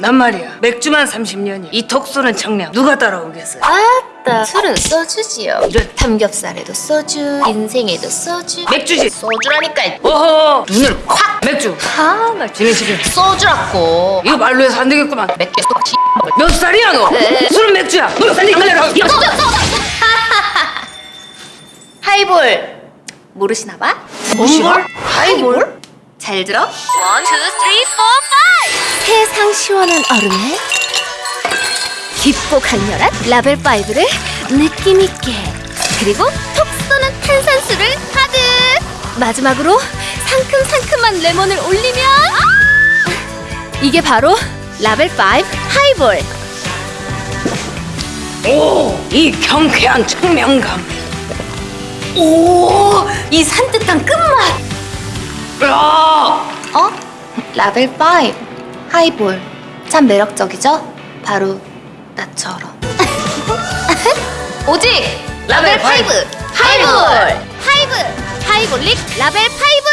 난 말이야. 맥주만 30년이 이 톡소는 청량. 누가 따라오겠어요? 아따 술은 소주지요. 이런 삼겹살에도 소주 인생에도 소주. 맥주지. 소주라니까. 오호 눈을 콱. 맥주. 아나 지네 지금 소주라고. 이거 말로 해서 안 되겠구만. 맥주 몇 살이야 너? 네. 술은 맥주야. 너몇 살이 이거 소주 소주 하이볼. 모르시나 봐? 뭔 하이볼? 잘 들어? 1, 2, 3, 4, 5 시원시원한 얼음에 깊고 강렬한 라벨 파이브를 느낌 있게 그리고 톡 쏘는 탄산수를 가득 마지막으로 상큼상큼한 레몬을 올리면 아! 이게 바로 라벨 파이브 하이볼! 오, 이 경쾌한 청량감. 오, 이 산뜻한 끝맛. 으아! 어? 라벨 파이브 하이볼. 참 매력적이죠? 바로 나처럼. 오직 라벨 5 하이볼 하이볼 하이볼릭 라벨 5